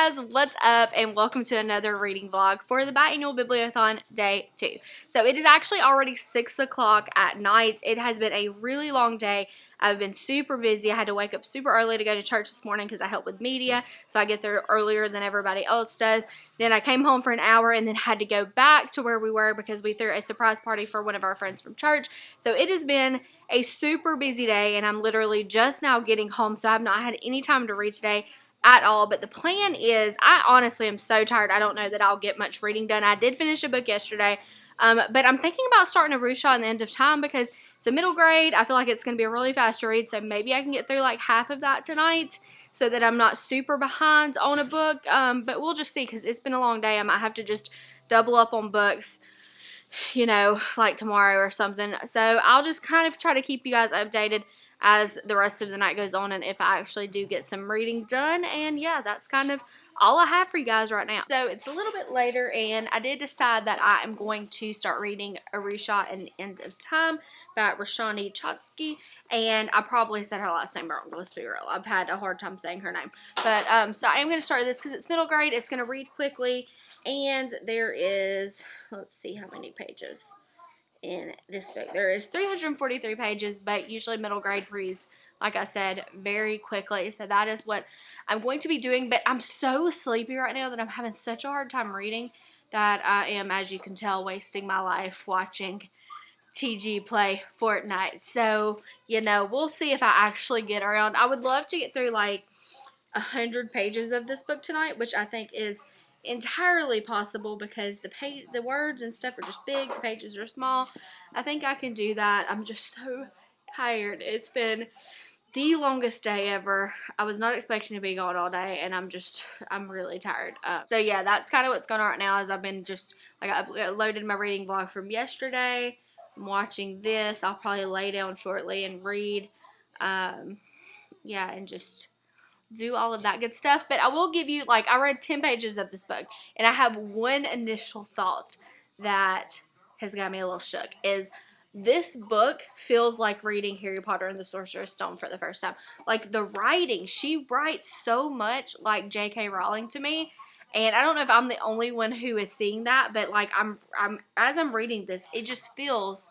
guys, what's up and welcome to another reading vlog for the biannual bibliothon day two. So it is actually already six o'clock at night. It has been a really long day. I've been super busy. I had to wake up super early to go to church this morning because I help with media. So I get there earlier than everybody else does. Then I came home for an hour and then had to go back to where we were because we threw a surprise party for one of our friends from church. So it has been a super busy day and I'm literally just now getting home. So I've not had any time to read today at all. But the plan is, I honestly am so tired. I don't know that I'll get much reading done. I did finish a book yesterday, um, but I'm thinking about starting Aru Shah in the end of time because it's a middle grade. I feel like it's going to be a really fast read, so maybe I can get through like half of that tonight so that I'm not super behind on a book. Um, but we'll just see because it's been a long day. I might have to just double up on books you know, like tomorrow or something. So I'll just kind of try to keep you guys updated as the rest of the night goes on and if I actually do get some reading done. And yeah, that's kind of all I have for you guys right now. So it's a little bit later and I did decide that I am going to start reading Aru Shah and the End of Time by Roshani Chokshi. And I probably said her last name wrong, let's be real. I've had a hard time saying her name. But um, so I am going to start this because it's middle grade. It's going to read quickly. And there is, let's see how many pages in this book. There is 343 pages, but usually middle grade reads, like I said, very quickly. So that is what I'm going to be doing. But I'm so sleepy right now that I'm having such a hard time reading that I am, as you can tell, wasting my life watching TG play Fortnite. So, you know, we'll see if I actually get around. I would love to get through like a hundred pages of this book tonight, which I think is entirely possible because the page, the words and stuff are just big, the pages are small. I think I can do that. I'm just so tired. It's been the longest day ever. I was not expecting to be gone all day, and I'm just, I'm really tired. Uh, so yeah, that's kind of what's going on right now. Is I've been just like I loaded my reading vlog from yesterday. I'm watching this. I'll probably lay down shortly and read. Um, yeah, and just do all of that good stuff. But I will give you, like, I read 10 pages of this book, and I have one initial thought that has got me a little shook is this book feels like reading Harry Potter and the Sorcerer's Stone for the first time. Like, the writing, she writes so much like J.K. Rowling to me. And I don't know if I'm the only one who is seeing that, but like I'm I'm as I'm reading this, it just feels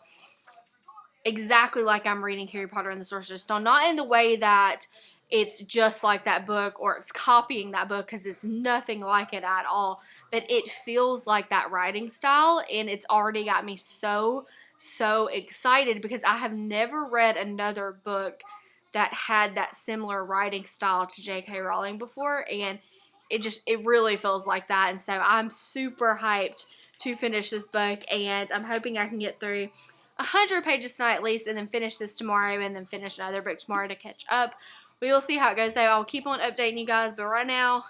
exactly like I'm reading Harry Potter and the Sorcerer's Stone. Not in the way that it's just like that book or it's copying that book because it's nothing like it at all. But it feels like that writing style and it's already got me so, so excited because I have never read another book that had that similar writing style to J.K. Rowling before and it just, it really feels like that. And so I'm super hyped to finish this book and I'm hoping I can get through 100 pages tonight at least and then finish this tomorrow and then finish another book tomorrow to catch up we will see how it goes though. I'll keep on updating you guys, but right now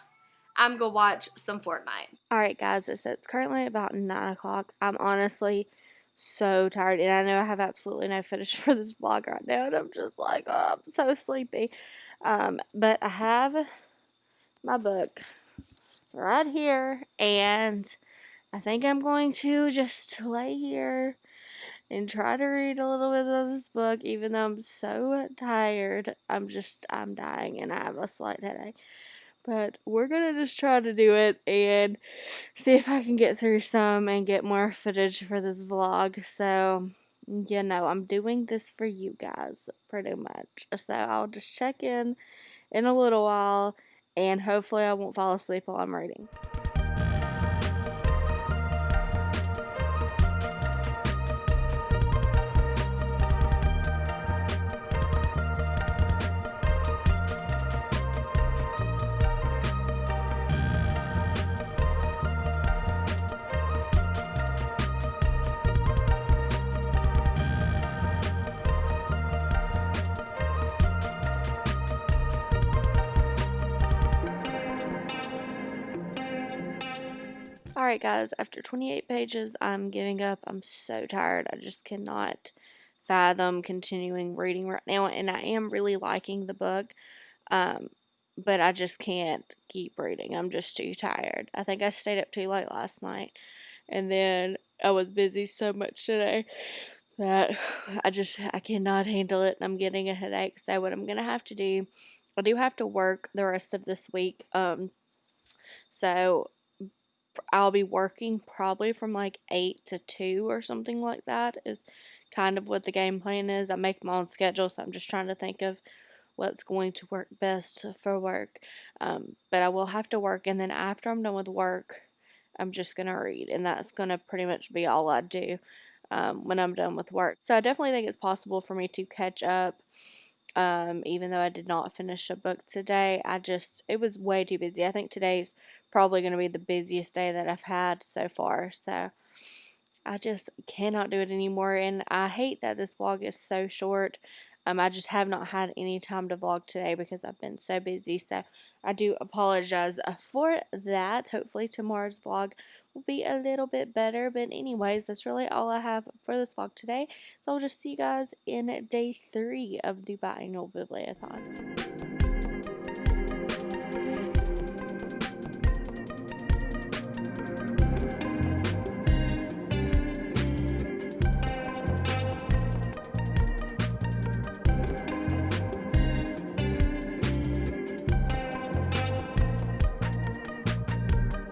I'm gonna watch some Fortnite. Alright guys, so it's currently about 9 o'clock. I'm honestly so tired and I know I have absolutely no footage for this vlog right now and I'm just like, oh, I'm so sleepy. Um, but I have my book right here and I think I'm going to just lay here and try to read a little bit of this book even though I'm so tired. I'm just, I'm dying and I have a slight headache. But we're going to just try to do it and see if I can get through some and get more footage for this vlog. So, you know, I'm doing this for you guys pretty much. So I'll just check in in a little while and hopefully I won't fall asleep while I'm reading. Alright guys, after 28 pages, I'm giving up. I'm so tired. I just cannot fathom continuing reading right now. And I am really liking the book. Um, but I just can't keep reading. I'm just too tired. I think I stayed up too late last night. And then I was busy so much today that I just I cannot handle it and I'm getting a headache. So what I'm gonna have to do I do have to work the rest of this week. Um So I'll be working probably from like 8 to 2 or something like that is kind of what the game plan is. I make my own schedule, so I'm just trying to think of what's going to work best for work. Um, but I will have to work, and then after I'm done with work, I'm just going to read, and that's going to pretty much be all I do um, when I'm done with work. So I definitely think it's possible for me to catch up. Um, even though I did not finish a book today, I just, it was way too busy. I think today's probably going to be the busiest day that I've had so far. So I just cannot do it anymore. And I hate that this vlog is so short. Um, I just have not had any time to vlog today because I've been so busy. So I do apologize uh, for that. Hopefully tomorrow's vlog will be a little bit better. But anyways, that's really all I have for this vlog today. So I'll just see you guys in day three of the biannual bibliothon.